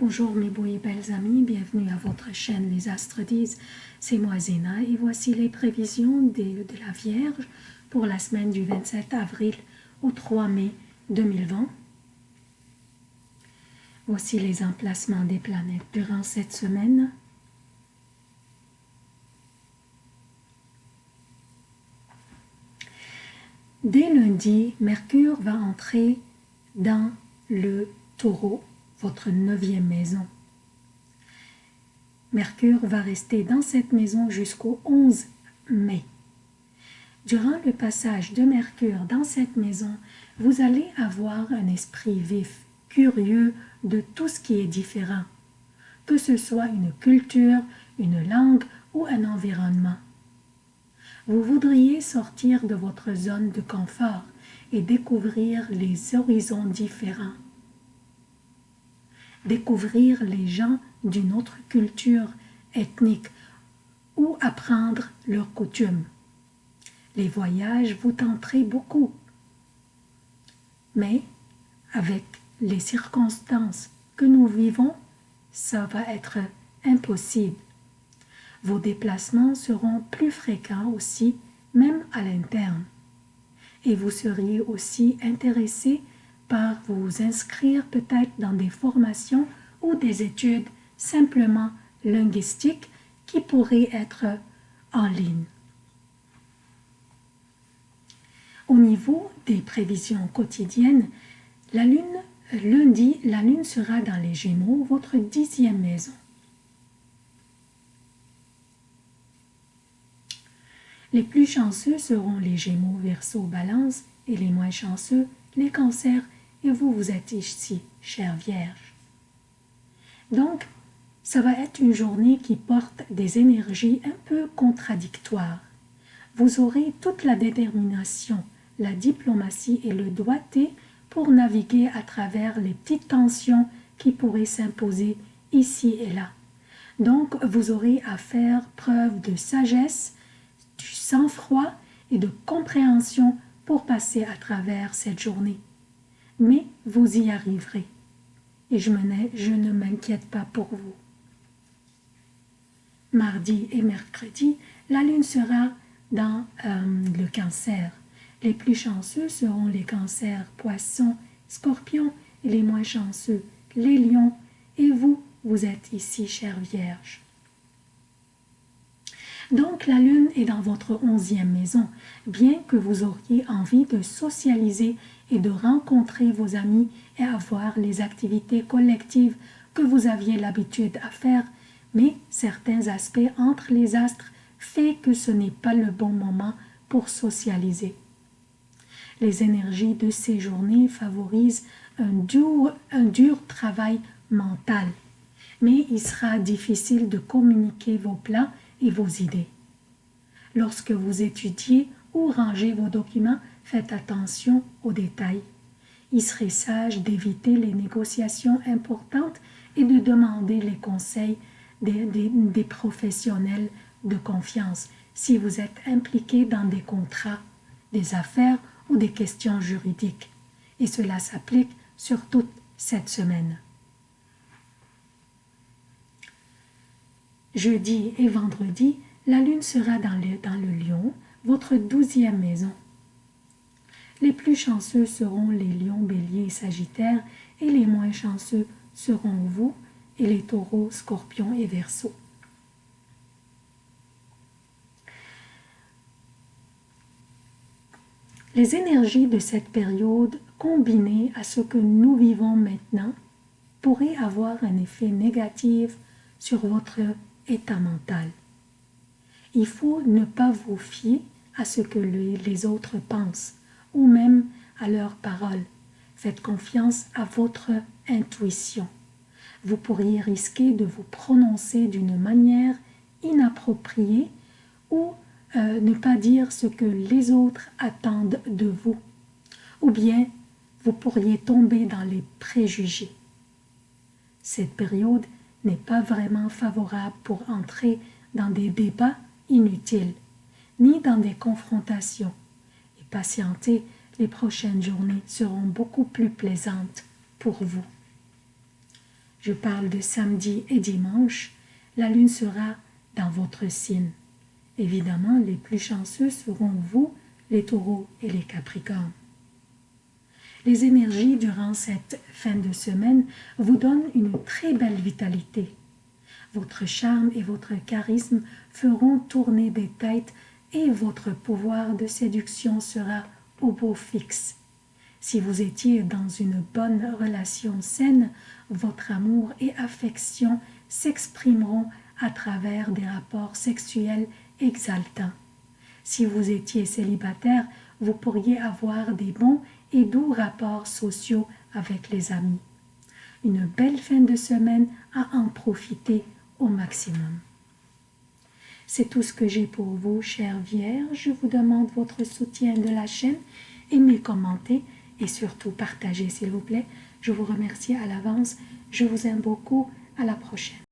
Bonjour mes beaux et belles amis, bienvenue à votre chaîne Les Astres disent, c'est moi Zéna et voici les prévisions de, de la Vierge pour la semaine du 27 avril au 3 mai 2020. Voici les emplacements des planètes durant cette semaine. Dès lundi, Mercure va entrer dans le taureau, votre neuvième maison. Mercure va rester dans cette maison jusqu'au 11 mai. Durant le passage de Mercure dans cette maison, vous allez avoir un esprit vif, curieux de tout ce qui est différent, que ce soit une culture, une langue ou un environnement. Vous voudriez sortir de votre zone de confort et découvrir les horizons différents. Découvrir les gens d'une autre culture ethnique ou apprendre leurs coutumes. Les voyages vous tenteraient beaucoup. Mais avec les circonstances que nous vivons, ça va être impossible. Vos déplacements seront plus fréquents aussi, même à l'interne. Et vous seriez aussi intéressé par vous inscrire peut-être dans des formations ou des études simplement linguistiques qui pourraient être en ligne. Au niveau des prévisions quotidiennes, la lune, lundi, la lune sera dans les Gémeaux, votre dixième maison. Les plus chanceux seront les Gémeaux, Verseau, Balance et les moins chanceux, les Cancers et vous, vous êtes ici, chère Vierge. Donc, ça va être une journée qui porte des énergies un peu contradictoires. Vous aurez toute la détermination, la diplomatie et le doigté pour naviguer à travers les petites tensions qui pourraient s'imposer ici et là. Donc, vous aurez à faire preuve de sagesse, du sang-froid et de compréhension pour passer à travers cette journée. Mais vous y arriverez. Et je, je ne m'inquiète pas pour vous. Mardi et mercredi, la lune sera dans euh, le cancer. Les plus chanceux seront les cancers, poissons, scorpions et les moins chanceux, les lions. Et vous, vous êtes ici, chère Vierge. Donc la lune est dans votre onzième maison, bien que vous auriez envie de socialiser et de rencontrer vos amis et avoir les activités collectives que vous aviez l'habitude à faire, mais certains aspects entre les astres fait que ce n'est pas le bon moment pour socialiser. Les énergies de ces journées favorisent un dur, un dur travail mental, mais il sera difficile de communiquer vos plans et vos idées. Lorsque vous étudiez ou rangez vos documents, faites attention aux détails. Il serait sage d'éviter les négociations importantes et de demander les conseils des, professionnels de confiance si vous êtes impliqué dans des contrats, des affaires ou des questions juridiques. Et cela s'applique sur toute cette semaine. Jeudi et vendredi, la lune sera dans le, dans le lion, votre douzième maison. Les plus chanceux seront les lions, béliers et sagittaires, et les moins chanceux seront vous et les taureaux, scorpions et verseaux. Les énergies de cette période, combinées à ce que nous vivons maintenant, pourraient avoir un effet négatif sur votre état mental. Il faut ne pas vous fier à ce que les autres pensent ou même à leurs paroles. Faites confiance à votre intuition. Vous pourriez risquer de vous prononcer d'une manière inappropriée ou euh, ne pas dire ce que les autres attendent de vous. Ou bien vous pourriez tomber dans les préjugés. Cette période n'est pas vraiment favorable pour entrer dans des débats inutiles, ni dans des confrontations. Et patienter, les prochaines journées seront beaucoup plus plaisantes pour vous. je parle de samedi et dimanche, la lune sera dans votre signe. Évidemment, les plus chanceux seront vous, les taureaux et les capricornes. Les énergies durant cette fin de semaine vous donnent une très belle vitalité. Votre charme et votre charisme feront tourner des têtes et votre pouvoir de séduction sera au beau fixe. Si vous étiez dans une bonne relation saine, votre amour et affection s'exprimeront à travers des rapports sexuels exaltants. Si vous étiez célibataire, vous pourriez avoir des bons et doux rapports sociaux avec les amis. Une belle fin de semaine à en profiter au maximum. C'est tout ce que j'ai pour vous, chère Vierge. Je vous demande votre soutien de la chaîne, aimez, commentez et surtout partagez s'il vous plaît. Je vous remercie à l'avance. Je vous aime beaucoup. À la prochaine.